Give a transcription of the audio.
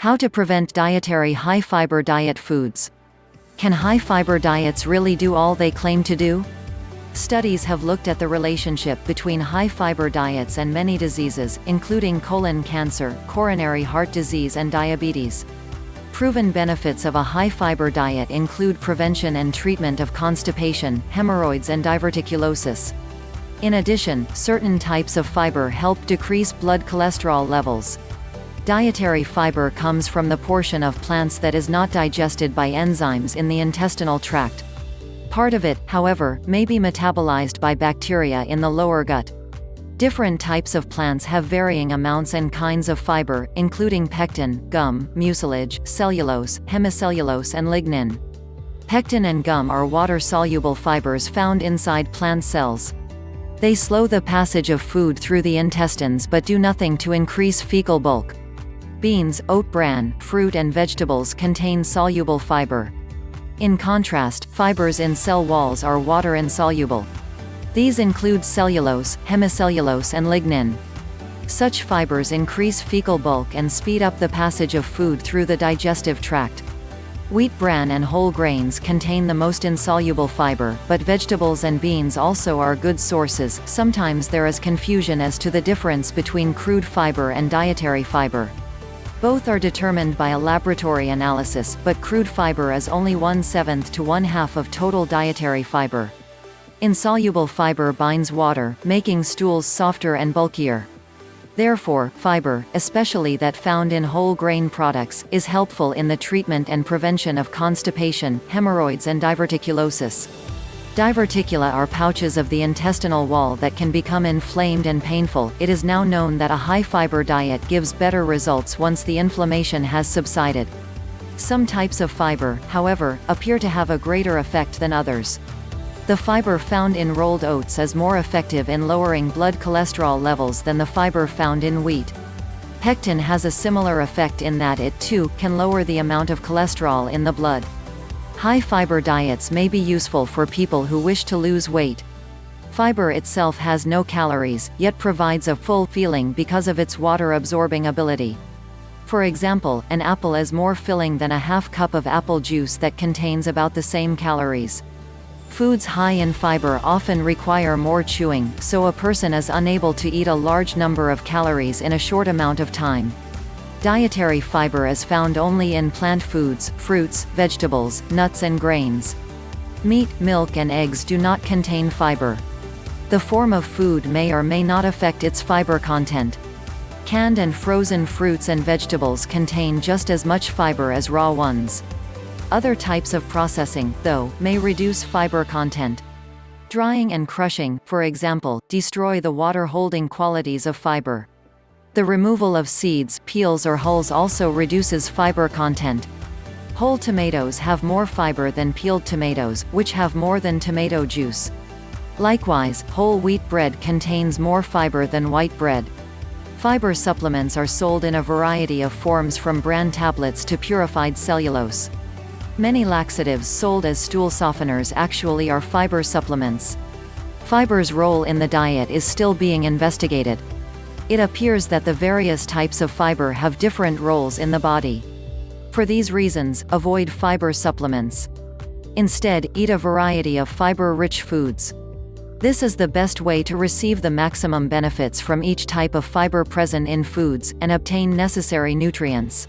How to prevent dietary high-fiber diet foods. Can high-fiber diets really do all they claim to do? Studies have looked at the relationship between high-fiber diets and many diseases, including colon cancer, coronary heart disease and diabetes. Proven benefits of a high-fiber diet include prevention and treatment of constipation, hemorrhoids and diverticulosis. In addition, certain types of fiber help decrease blood cholesterol levels. Dietary fiber comes from the portion of plants that is not digested by enzymes in the intestinal tract. Part of it, however, may be metabolized by bacteria in the lower gut. Different types of plants have varying amounts and kinds of fiber, including pectin, gum, mucilage, cellulose, hemicellulose and lignin. Pectin and gum are water-soluble fibers found inside plant cells. They slow the passage of food through the intestines but do nothing to increase fecal bulk. Beans, oat bran, fruit and vegetables contain soluble fiber. In contrast, fibers in cell walls are water-insoluble. These include cellulose, hemicellulose and lignin. Such fibers increase fecal bulk and speed up the passage of food through the digestive tract. Wheat bran and whole grains contain the most insoluble fiber, but vegetables and beans also are good sources. Sometimes there is confusion as to the difference between crude fiber and dietary fiber. Both are determined by a laboratory analysis, but crude fiber is only one-seventh to one-half of total dietary fiber. Insoluble fiber binds water, making stools softer and bulkier. Therefore, fiber, especially that found in whole grain products, is helpful in the treatment and prevention of constipation, hemorrhoids and diverticulosis. Diverticula are pouches of the intestinal wall that can become inflamed and painful. It is now known that a high-fiber diet gives better results once the inflammation has subsided. Some types of fiber, however, appear to have a greater effect than others. The fiber found in rolled oats is more effective in lowering blood cholesterol levels than the fiber found in wheat. Pectin has a similar effect in that it, too, can lower the amount of cholesterol in the blood. High-fiber diets may be useful for people who wish to lose weight. Fiber itself has no calories, yet provides a full feeling because of its water-absorbing ability. For example, an apple is more filling than a half cup of apple juice that contains about the same calories. Foods high in fiber often require more chewing, so a person is unable to eat a large number of calories in a short amount of time. Dietary fiber is found only in plant foods, fruits, vegetables, nuts and grains. Meat, milk and eggs do not contain fiber. The form of food may or may not affect its fiber content. Canned and frozen fruits and vegetables contain just as much fiber as raw ones. Other types of processing, though, may reduce fiber content. Drying and crushing, for example, destroy the water-holding qualities of fiber. The removal of seeds, peels or hulls also reduces fiber content. Whole tomatoes have more fiber than peeled tomatoes, which have more than tomato juice. Likewise, whole wheat bread contains more fiber than white bread. Fiber supplements are sold in a variety of forms from bran tablets to purified cellulose. Many laxatives sold as stool softeners actually are fiber supplements. Fiber's role in the diet is still being investigated. It appears that the various types of fiber have different roles in the body. For these reasons, avoid fiber supplements. Instead, eat a variety of fiber-rich foods. This is the best way to receive the maximum benefits from each type of fiber present in foods, and obtain necessary nutrients.